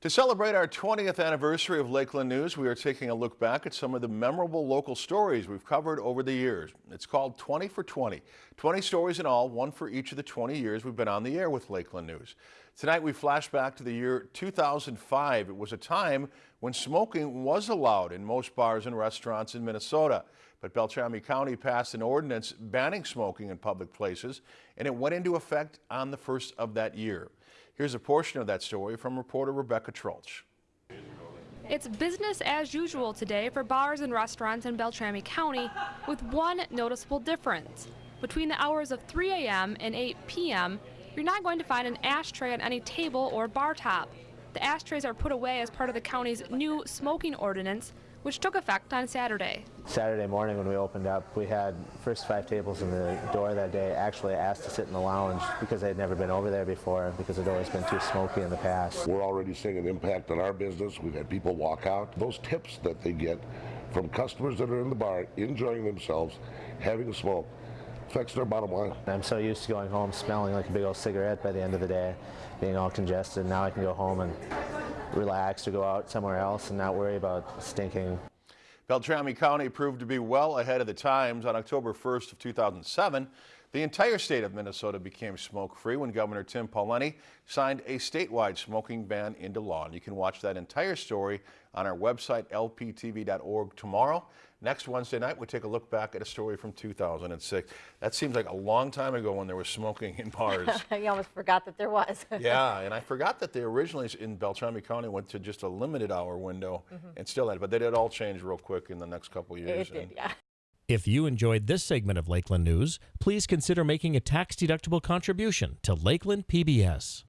To celebrate our 20th anniversary of Lakeland News, we are taking a look back at some of the memorable local stories we've covered over the years. It's called 20 for 20. 20 stories in all, one for each of the 20 years we've been on the air with Lakeland News. Tonight we flash back to the year 2005. It was a time when smoking was allowed in most bars and restaurants in Minnesota. But Beltrami County passed an ordinance banning smoking in public places, and it went into effect on the first of that year. Here's a portion of that story from reporter Rebecca Trulch. It's business as usual today for bars and restaurants in Beltrami County with one noticeable difference. Between the hours of 3 a.m. and 8 p.m., you're not going to find an ashtray on any table or bar top. The ashtrays are put away as part of the county's new smoking ordinance which took effect on Saturday. Saturday morning when we opened up, we had first five tables in the door that day actually asked to sit in the lounge because they had never been over there before because the door has been too smoky in the past. We're already seeing an impact on our business. We've had people walk out. Those tips that they get from customers that are in the bar enjoying themselves, having a smoke, affects their bottom line. I'm so used to going home smelling like a big old cigarette by the end of the day, being all congested. Now I can go home and relax or go out somewhere else and not worry about stinking. Beltrami County proved to be well ahead of the times. On October 1st of 2007, the entire state of Minnesota became smoke-free when Governor Tim Pawlenty signed a statewide smoking ban into law. And you can watch that entire story on our website, lptv.org tomorrow. Next Wednesday night, we take a look back at a story from 2006. That seems like a long time ago when there was smoking in bars. you almost forgot that there was. yeah, and I forgot that they originally in Beltrami County went to just a limited hour window mm -hmm. and still had, it, but they did all change real quick in the next couple years. It did, yeah. If you enjoyed this segment of Lakeland News, please consider making a tax-deductible contribution to Lakeland PBS.